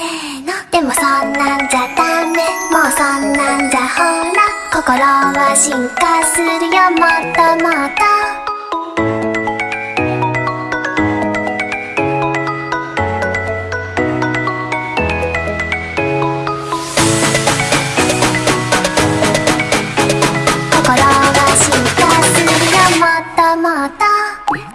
せーの。でもそんなんじゃダメ。もうそんなんじゃほら。心は進化するよ。もっともっと。もっともっと。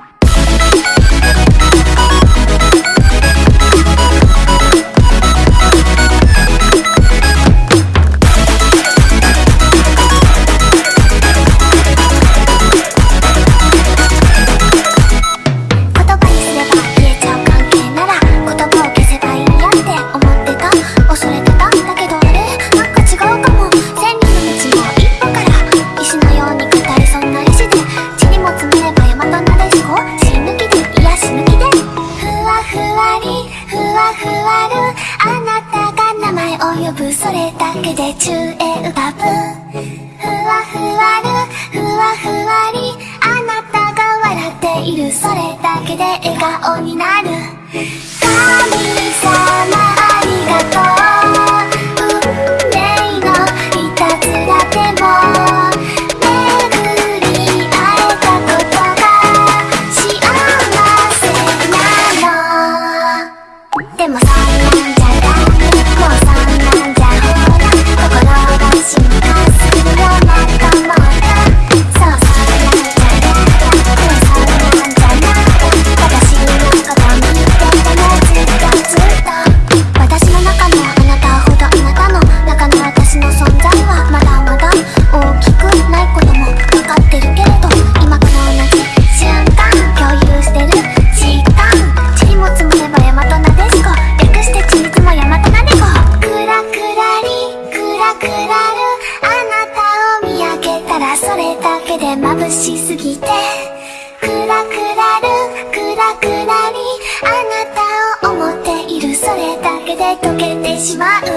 呼ぶそれだけで中英パブふわふわるふわふわりあなたが笑っている。それだけで笑顔になる。眩しすぎて。くらくらるくらくらにあなたを思っている。それだけで溶けてしまう。